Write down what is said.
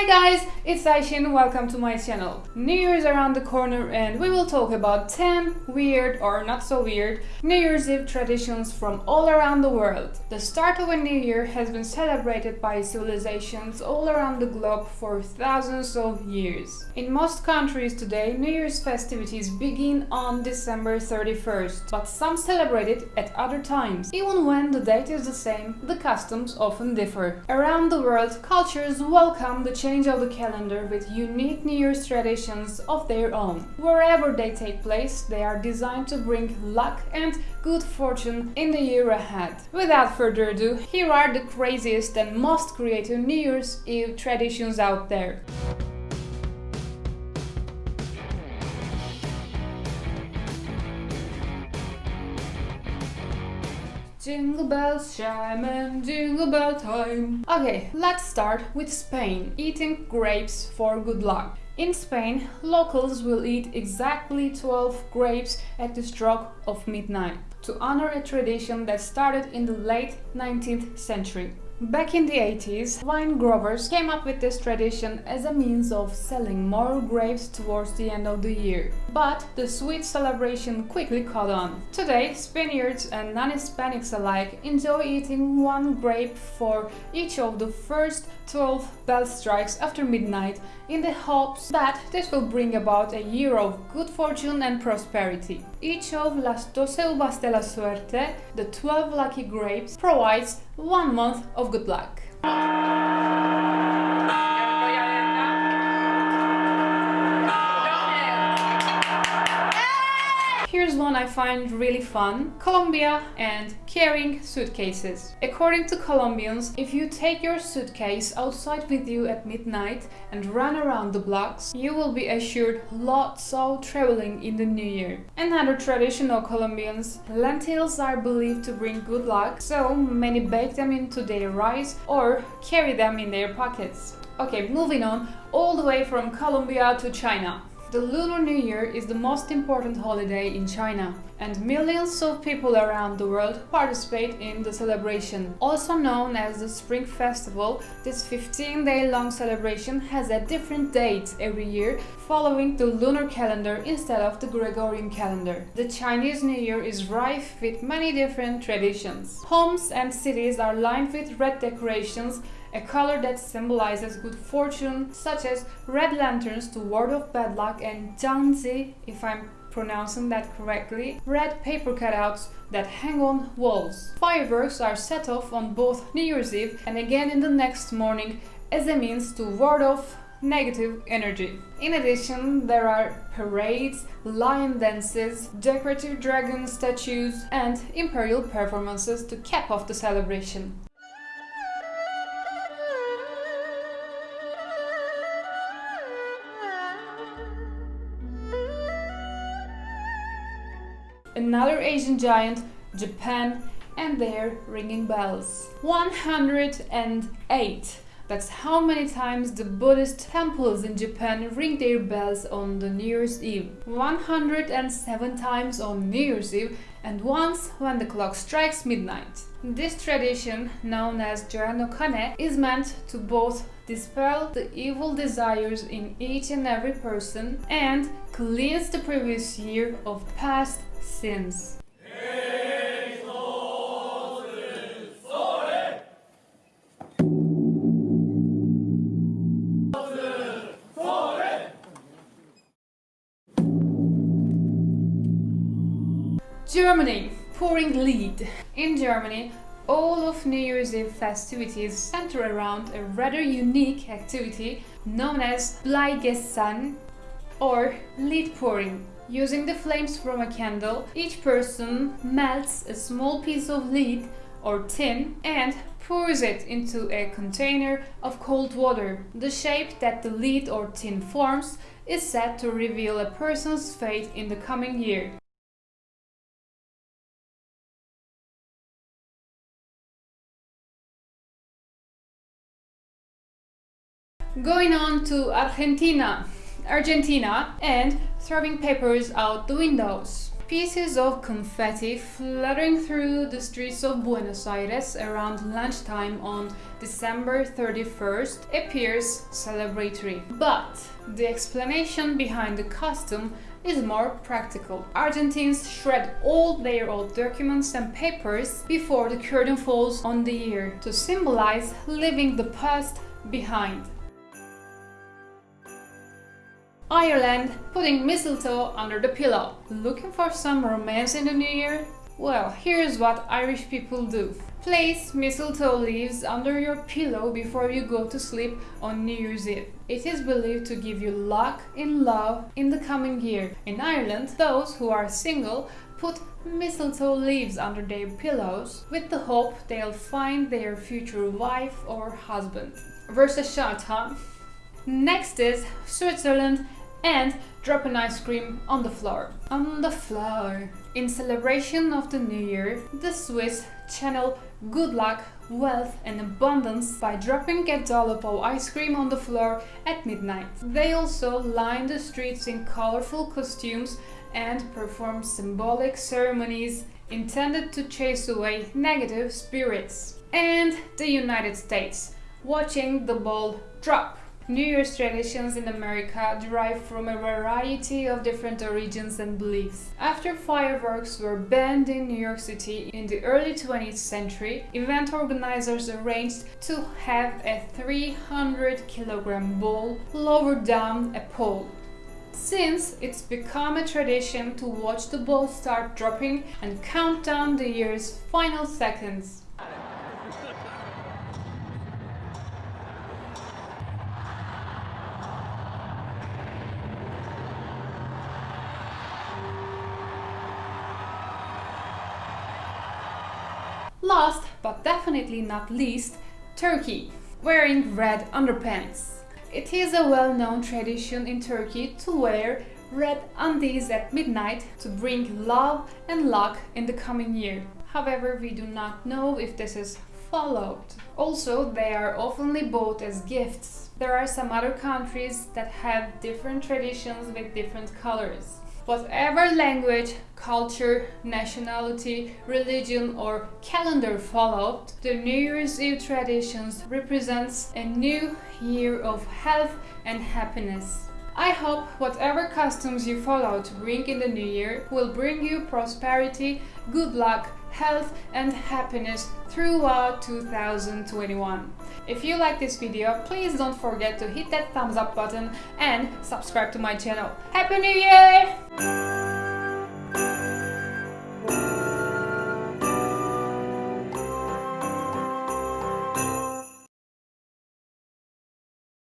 Hi guys, it's Aishin, welcome to my channel. New Year's around the corner and we will talk about 10 weird or not so weird New Year's Eve traditions from all around the world. The start of a new year has been celebrated by civilizations all around the globe for thousands of years. In most countries today, New Year's festivities begin on December 31st, but some celebrate it at other times. Even when the date is the same, the customs often differ. Around the world, cultures welcome the change of the calendar with unique New Year's traditions of their own. Wherever they take place, they are designed to bring luck and good fortune in the year ahead. Without further ado, here are the craziest and most creative New Year's Eve traditions out there. Jingle bells chime and jingle bell time. Okay, let's start with Spain, eating grapes for good luck. In Spain, locals will eat exactly 12 grapes at the stroke of midnight to honor a tradition that started in the late 19th century. Back in the 80s, wine growers came up with this tradition as a means of selling more grapes towards the end of the year. But the sweet celebration quickly caught on. Today, Spaniards and non-Hispanics alike enjoy eating one grape for each of the first 12 bell strikes after midnight in the hopes that this will bring about a year of good fortune and prosperity. Each of las doce uvas de la suerte, the 12 lucky grapes, provides one month of good luck. One I find really fun. Colombia and carrying suitcases. According to Colombians, if you take your suitcase outside with you at midnight and run around the blocks, you will be assured lots of traveling in the new year. Another tradition of Colombians, lentils are believed to bring good luck, so many bake them into their rice or carry them in their pockets. Okay, moving on, all the way from Colombia to China. The Lunar New Year is the most important holiday in China, and millions of people around the world participate in the celebration. Also known as the Spring Festival, this 15-day-long celebration has a different date every year, following the lunar calendar instead of the Gregorian calendar. The Chinese New Year is rife with many different traditions. Homes and cities are lined with red decorations a color that symbolizes good fortune, such as red lanterns to ward off bad luck and jianzhi, if I'm pronouncing that correctly, red paper cutouts that hang on walls. Fireworks are set off on both New Year's Eve and again in the next morning as a means to ward off negative energy. In addition, there are parades, lion dances, decorative dragon statues and imperial performances to cap off the celebration. Another Asian giant, Japan, and their ringing bells. 108. That's how many times the Buddhist temples in Japan ring their bells on the New Year's Eve. 107 times on New Year's Eve and once when the clock strikes midnight. This tradition, known as Joran is meant to both dispel the evil desires in each and every person and cleanse the previous year of past sins. Germany, pouring lead. In Germany, all of New Year's Eve festivities center around a rather unique activity known as Bleigießen or lead pouring. Using the flames from a candle, each person melts a small piece of lead or tin and pours it into a container of cold water. The shape that the lead or tin forms is said to reveal a person's fate in the coming year. Going on to Argentina. Argentina and throwing papers out the windows. Pieces of confetti fluttering through the streets of Buenos Aires around lunchtime on December 31st appears celebratory. But the explanation behind the custom is more practical. Argentines shred all their old documents and papers before the curtain falls on the year to symbolize leaving the past behind. Ireland putting mistletoe under the pillow. Looking for some romance in the new year? Well, here's what Irish people do. Place mistletoe leaves under your pillow before you go to sleep on New Year's Eve. It is believed to give you luck in love in the coming year. In Ireland, those who are single put mistletoe leaves under their pillows with the hope they'll find their future wife or husband. Versus shot, huh? Next is Switzerland and drop an ice cream on the floor. On the floor. In celebration of the new year, the Swiss channel good luck, wealth and abundance by dropping a dollop of ice cream on the floor at midnight. They also line the streets in colorful costumes and perform symbolic ceremonies intended to chase away negative spirits. And the United States, watching the ball drop. New Year's traditions in America derive from a variety of different origins and beliefs. After fireworks were banned in New York City in the early 20th century, event organizers arranged to have a 300 kilogram ball lowered down a pole. Since it's become a tradition to watch the ball start dropping and count down the year's final seconds. Last, but definitely not least, Turkey, wearing red underpants. It is a well-known tradition in Turkey to wear red undies at midnight to bring love and luck in the coming year. However, we do not know if this is followed. Also, they are oftenly bought as gifts. There are some other countries that have different traditions with different colors. Whatever language, culture, nationality, religion or calendar followed, the New Year's Eve traditions represents a new year of health and happiness. I hope whatever customs you follow to bring in the new year will bring you prosperity, good luck, health and happiness throughout 2021. If you like this video, please don't forget to hit that thumbs up button and subscribe to my channel. Happy New Year!